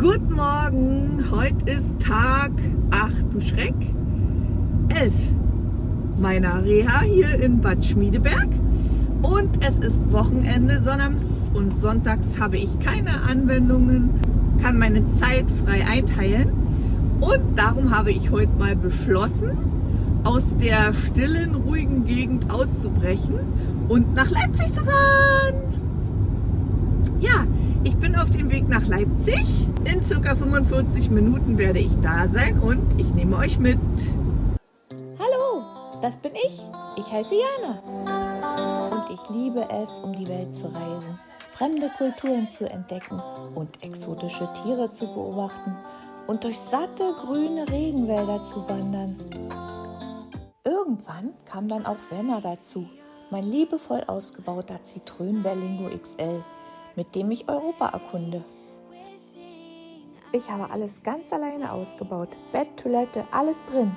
Guten Morgen, heute ist Tag, ach du Schreck, 11 meiner Reha hier in Bad Schmiedeberg. Und es ist Wochenende, sonnabends. Und sonntags habe ich keine Anwendungen, kann meine Zeit frei einteilen. Und darum habe ich heute mal beschlossen, aus der stillen, ruhigen Gegend auszubrechen und nach Leipzig zu fahren. Ja, ich bin auf dem Weg nach Leipzig. In circa 45 Minuten werde ich da sein und ich nehme euch mit. Hallo, das bin ich. Ich heiße Jana. Und ich liebe es, um die Welt zu reisen, fremde Kulturen zu entdecken und exotische Tiere zu beobachten und durch satte grüne Regenwälder zu wandern. Irgendwann kam dann auch Werner dazu, mein liebevoll ausgebauter Zitrön Berlingo XL mit dem ich Europa erkunde. Ich habe alles ganz alleine ausgebaut. Bett, Toilette, alles drin.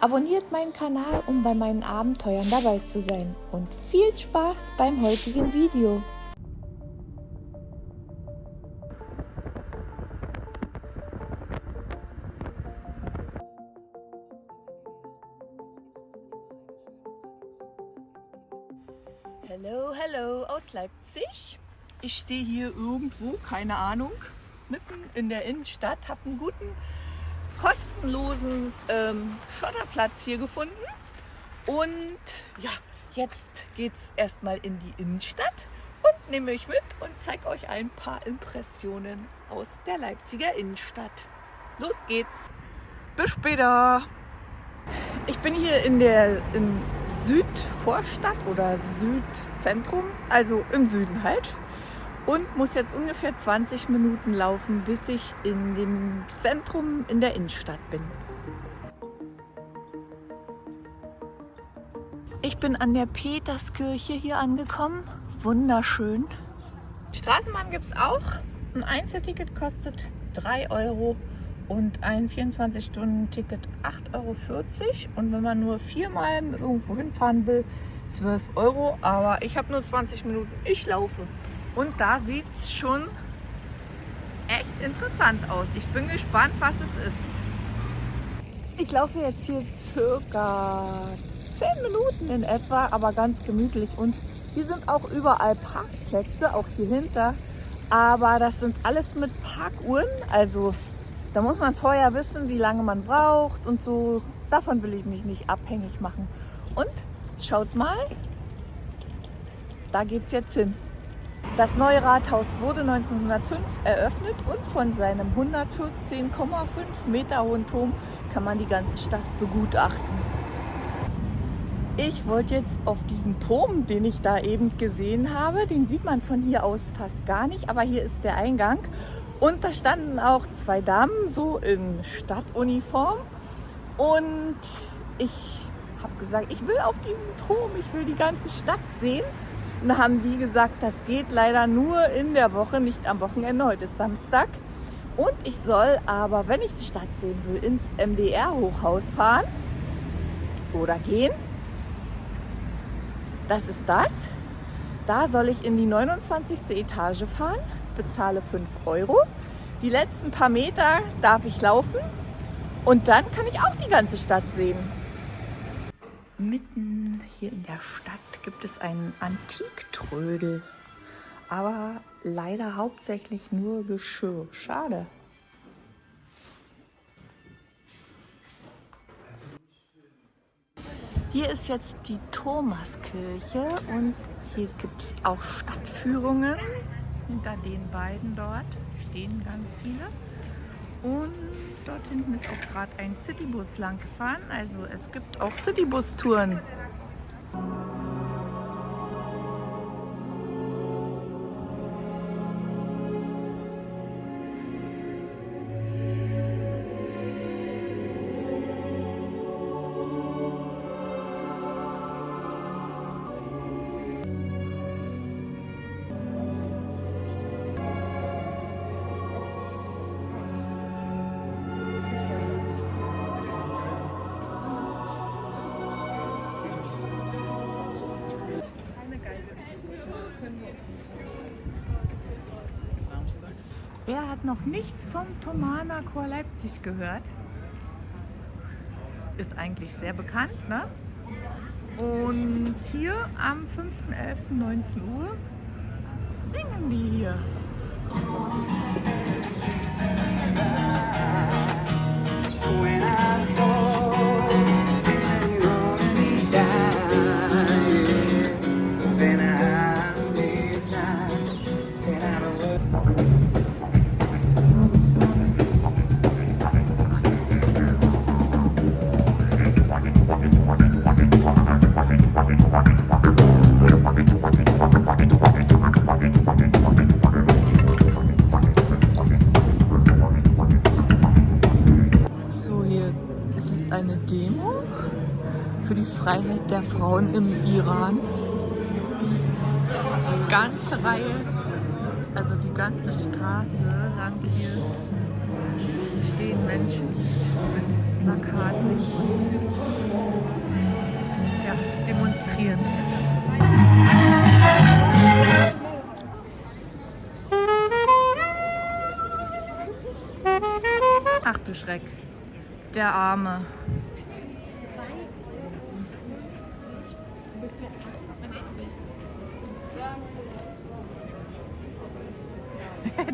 Abonniert meinen Kanal, um bei meinen Abenteuern dabei zu sein. Und viel Spaß beim heutigen Video. Hallo, hallo aus Leipzig. Ich stehe hier irgendwo, keine Ahnung, mitten in der Innenstadt, habe einen guten, kostenlosen ähm, Schotterplatz hier gefunden. Und ja, jetzt geht es erstmal in die Innenstadt und nehme euch mit und zeige euch ein paar Impressionen aus der Leipziger Innenstadt. Los geht's! Bis später! Ich bin hier in der in Südvorstadt oder Südzentrum, also im Süden halt und muss jetzt ungefähr 20 Minuten laufen, bis ich in dem Zentrum in der Innenstadt bin. Ich bin an der Peterskirche hier angekommen. Wunderschön. Straßenbahn gibt es auch. Ein Einzelticket kostet 3 Euro und ein 24-Stunden-Ticket 8,40 Euro. Und wenn man nur viermal irgendwo hinfahren will, 12 Euro. Aber ich habe nur 20 Minuten. Ich laufe. Und da sieht es schon echt interessant aus. Ich bin gespannt, was es ist. Ich laufe jetzt hier circa 10 Minuten in etwa, aber ganz gemütlich. Und hier sind auch überall Parkplätze, auch hier hinter. Aber das sind alles mit Parkuhren. Also da muss man vorher wissen, wie lange man braucht und so. Davon will ich mich nicht abhängig machen. Und schaut mal, da geht es jetzt hin. Das neue Rathaus wurde 1905 eröffnet und von seinem 114,5 Meter hohen Turm kann man die ganze Stadt begutachten. Ich wollte jetzt auf diesen Turm, den ich da eben gesehen habe, den sieht man von hier aus fast gar nicht, aber hier ist der Eingang. Und da standen auch zwei Damen so in Stadtuniform. Und ich habe gesagt, ich will auf diesen Turm, ich will die ganze Stadt sehen und haben die gesagt, das geht leider nur in der Woche, nicht am Wochenende. Heute ist Samstag. Und ich soll aber, wenn ich die Stadt sehen will, ins MDR-Hochhaus fahren oder gehen. Das ist das. Da soll ich in die 29. Etage fahren, bezahle 5 Euro. Die letzten paar Meter darf ich laufen und dann kann ich auch die ganze Stadt sehen. Mitten hier in der Stadt gibt es einen Antiktrödel, aber leider hauptsächlich nur Geschirr. Schade. Hier ist jetzt die Thomaskirche und hier gibt es auch Stadtführungen. Hinter den beiden dort stehen ganz viele. Und dort hinten ist auch gerade ein Citybus lang gefahren. Also es gibt auch Citybus-Touren. Wer hat noch nichts vom Thomaner Chor Leipzig gehört? Ist eigentlich sehr bekannt, ne? Und hier am 5.11.19 Uhr singen die hier. Frauen im Iran. Die ganze Reihe, also die ganze Straße lang hier stehen Menschen mit Plakaten und ja, demonstrieren. Ach du Schreck, der Arme.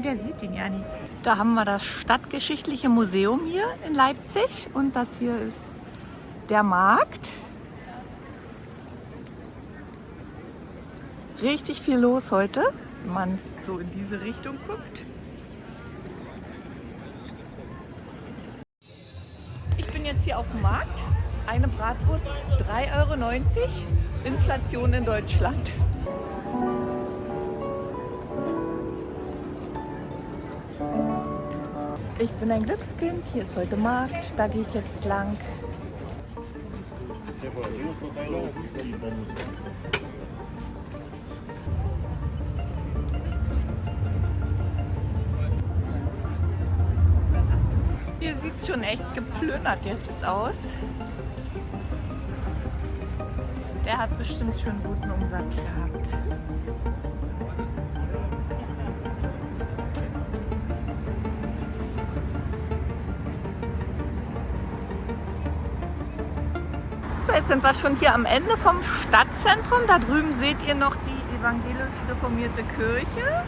Der sieht ihn ja nicht. Da haben wir das Stadtgeschichtliche Museum hier in Leipzig und das hier ist der Markt. Richtig viel los heute, wenn man so in diese Richtung guckt. Ich bin jetzt hier auf dem Markt. Eine Bratwurst 3,90 Euro. Inflation in Deutschland. Ich bin ein Glückskind, hier ist heute Markt, da gehe ich jetzt lang. Hier sieht es schon echt geplündert jetzt aus. Der hat bestimmt schon guten Umsatz gehabt. Jetzt sind wir schon hier am Ende vom Stadtzentrum. Da drüben seht ihr noch die evangelisch reformierte Kirche.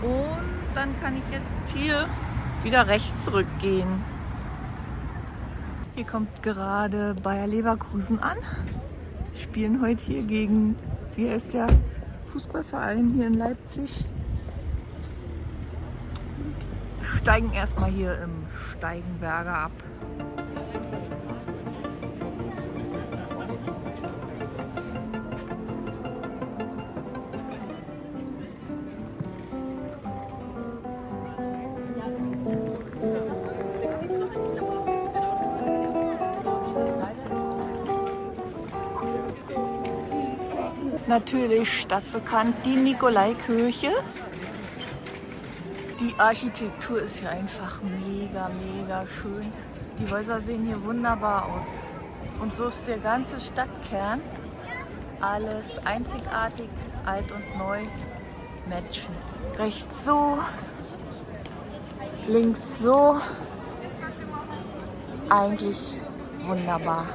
Und dann kann ich jetzt hier wieder rechts zurückgehen. Hier kommt gerade Bayer Leverkusen an. Die spielen heute hier gegen, wie heißt der Fußballverein hier in Leipzig. Steigen erstmal hier im Steigenberger ab. Natürlich stadtbekannt die Nikolaikirche. Die Architektur ist hier einfach mega, mega schön. Die Häuser sehen hier wunderbar aus. Und so ist der ganze Stadtkern. Alles einzigartig, alt und neu matchen. Rechts so, links so. Eigentlich wunderbar.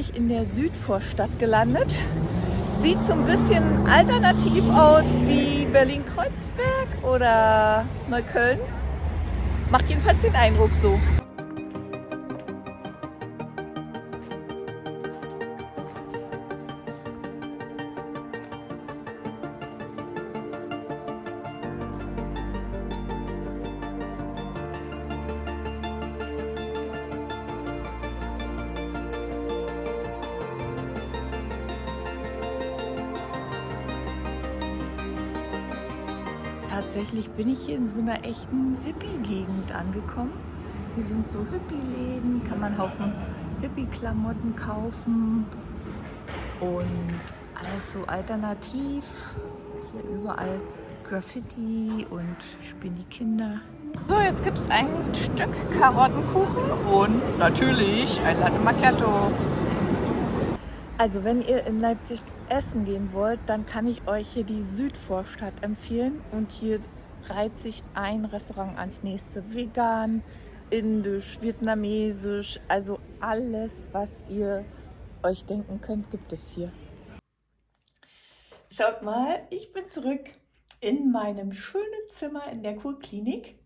Ich in der Südvorstadt gelandet. Sieht so ein bisschen alternativ aus wie Berlin-Kreuzberg oder Neukölln. Macht jedenfalls den Eindruck so. Tatsächlich bin ich hier in so einer echten Hippie-Gegend angekommen. Hier sind so Hippie-Läden, kann man Haufen Hippie-Klamotten kaufen und alles so alternativ. hier überall Graffiti und spielen die Kinder. So, jetzt gibt es ein Stück Karottenkuchen und natürlich ein Latte Macchiato. Also wenn ihr in Leipzig essen gehen wollt, dann kann ich euch hier die Südvorstadt empfehlen. Und hier reiht sich ein Restaurant ans nächste. Vegan, indisch, vietnamesisch, also alles, was ihr euch denken könnt, gibt es hier. Schaut mal, ich bin zurück in meinem schönen Zimmer in der Kurklinik.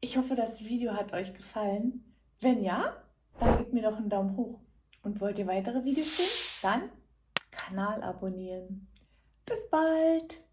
Ich hoffe, das Video hat euch gefallen. Wenn ja, dann gebt mir doch einen Daumen hoch. Und wollt ihr weitere Videos sehen? Dann Kanal abonnieren. Bis bald!